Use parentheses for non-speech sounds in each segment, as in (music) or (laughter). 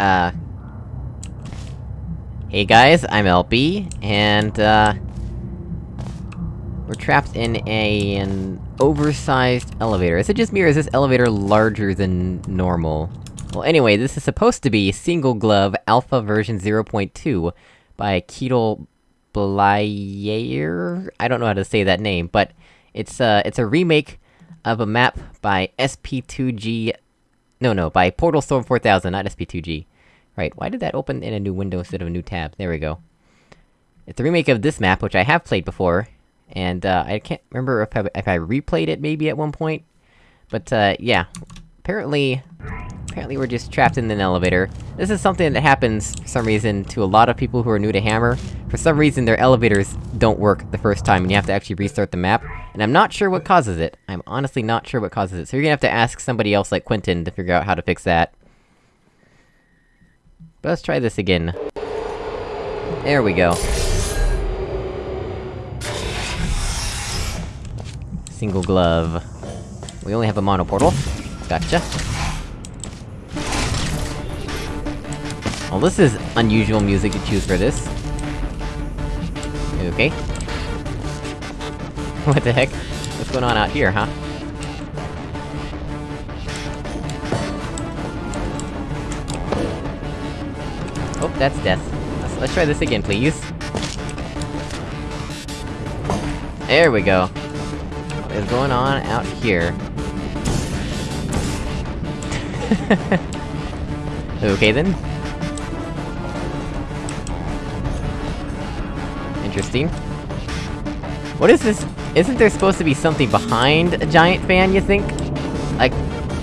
uh... Hey guys, I'm LB, and, uh... We're trapped in a... an oversized elevator. Is it just me, or is this elevator larger than normal? Well, anyway, this is supposed to be Single Glove Alpha version 0.2 by Ketel Blayer? I don't know how to say that name, but it's, uh, it's a remake of a map by SP2G... No, no, by Portal Storm 4000, not SP2G. Right, why did that open in a new window instead of a new tab? There we go. It's a remake of this map, which I have played before, and, uh, I can't remember if I, if I replayed it maybe at one point. But, uh, yeah. Apparently... Apparently we're just trapped in an elevator. This is something that happens, for some reason, to a lot of people who are new to Hammer. For some reason, their elevators don't work the first time, and you have to actually restart the map. And I'm not sure what causes it. I'm honestly not sure what causes it, so you're gonna have to ask somebody else like Quentin to figure out how to fix that. But let's try this again. There we go. Single glove. We only have a mono portal. Gotcha. Well, this is unusual music to choose for this. Okay. (laughs) What the heck? What's going on out here, huh? Oh, that's death. Let's, let's try this again, please. There we go. What is going on out here? (laughs) okay then. Interesting. What is this? Isn't there supposed to be something behind a giant fan, you think? Like,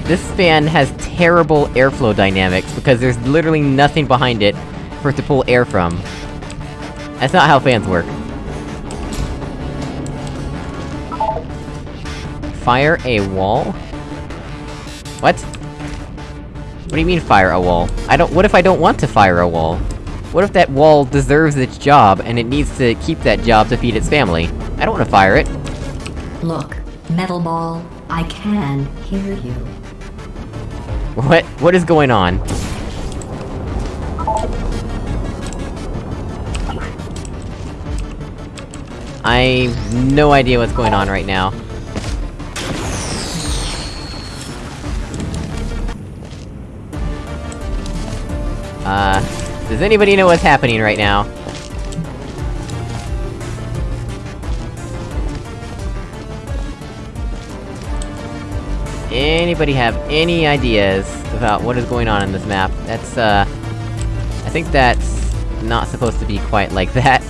this fan has terrible airflow dynamics, because there's literally nothing behind it for it to pull air from. That's not how fans work. Fire a wall? What? What do you mean, fire a wall? I don't- what if I don't want to fire a wall? What if that wall deserves its job, and it needs to keep that job to feed its family? I don't wanna fire it. Look, Metal Ball, I can hear you. What- what is going on? I... no idea what's going on right now. Uh... Does anybody know what's happening right now? Anybody have any ideas about what is going on in this map? That's, uh... I think that's... not supposed to be quite like that.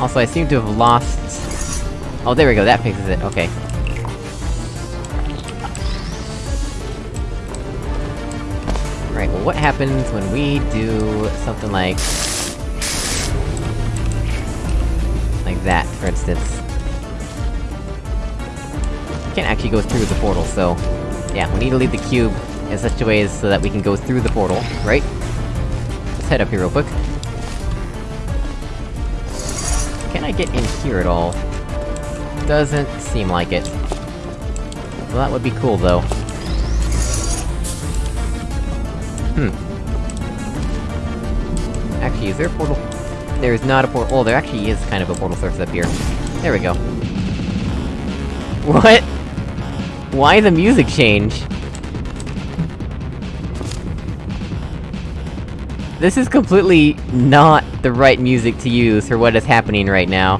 Also, I seem to have lost... Oh, there we go, that fixes it, okay. Right, well what happens when we do something like... Like that, for instance. Can't actually go through the portal, so... Yeah, we need to leave the cube in such a way so that we can go through the portal, right? Let's head up here real quick. Can I get in here at all? Doesn't seem like it. Well, that would be cool, though. Hmm. Actually, is there a portal? There is not a portal- oh, there actually is kind of a portal source up here. There we go. What? Why the music change? This is completely not the right music to use for what is happening right now.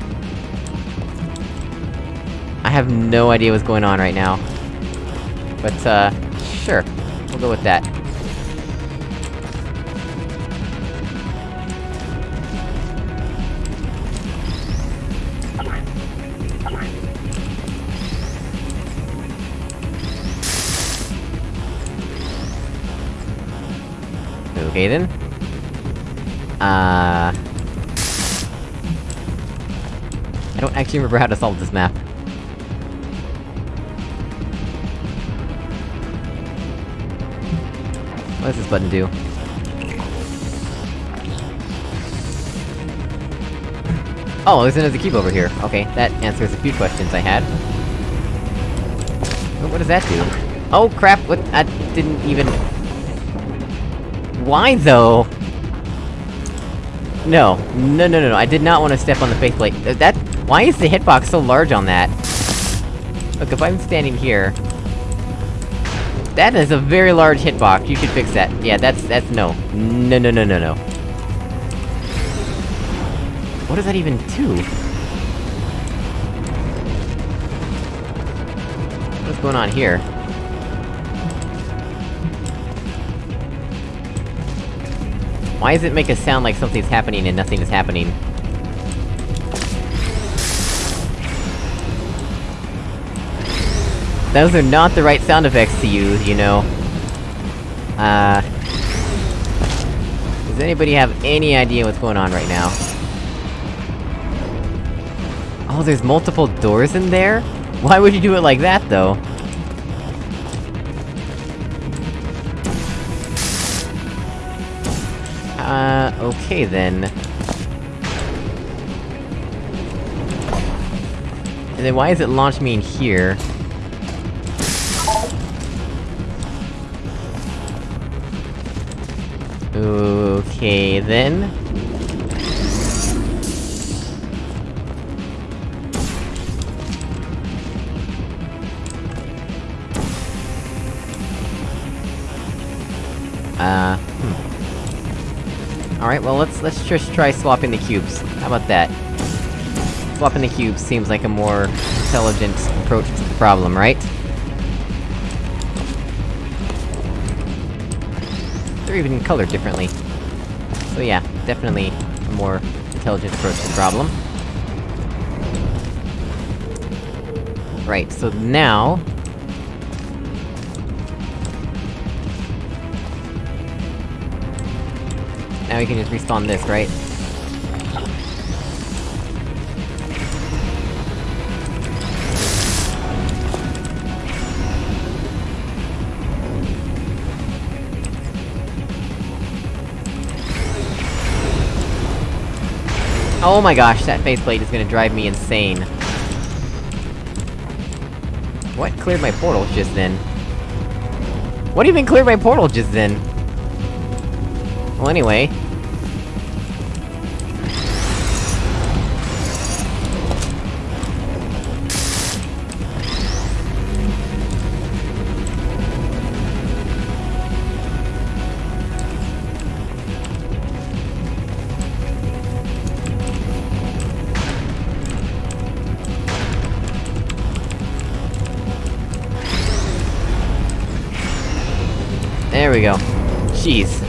I have no idea what's going on right now. But, uh, sure. We'll go with that. Then. Uh... I don't actually remember how to solve this map. What does this button do? Oh, there's another cube over here. Okay, that answers a few questions I had. What does that do? Oh crap, what- I didn't even... Why though? No. No, no, no, no, I did not want to step on the faith plate. Uh, That- why is the hitbox so large on that? Look, if I'm standing here... That is a very large hitbox, you should fix that. Yeah, that's- that's no. No, no, no, no, no. What does that even do? What's going on here? Why does it make a sound like something's happening and nothing is happening? Those are not the right sound effects to use, you know. Uh... Does anybody have any idea what's going on right now? Oh, there's multiple doors in there? Why would you do it like that, though? Okay then. And then why is it launch me in here? Okay then. Uh. Alright, well let's- let's just try swapping the cubes. How about that? Swapping the cubes seems like a more intelligent approach to the problem, right? They're even colored differently. So yeah, definitely a more intelligent approach to the problem. Right, so now... Now we can just respawn this, right? Oh my gosh, that faith plate is gonna drive me insane. What cleared my portal just then? What even cleared my portal just then? Well, anyway. We go. Jeez.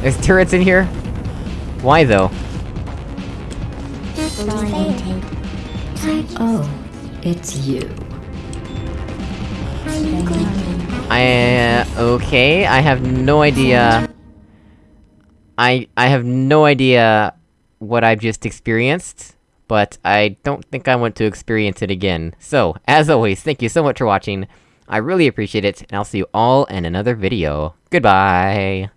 There's turrets in here? Why though? Oh, it's you. I, uh, okay, I have no idea... I- I have no idea what I've just experienced, but I don't think I want to experience it again. So, as always, thank you so much for watching, I really appreciate it, and I'll see you all in another video. Goodbye!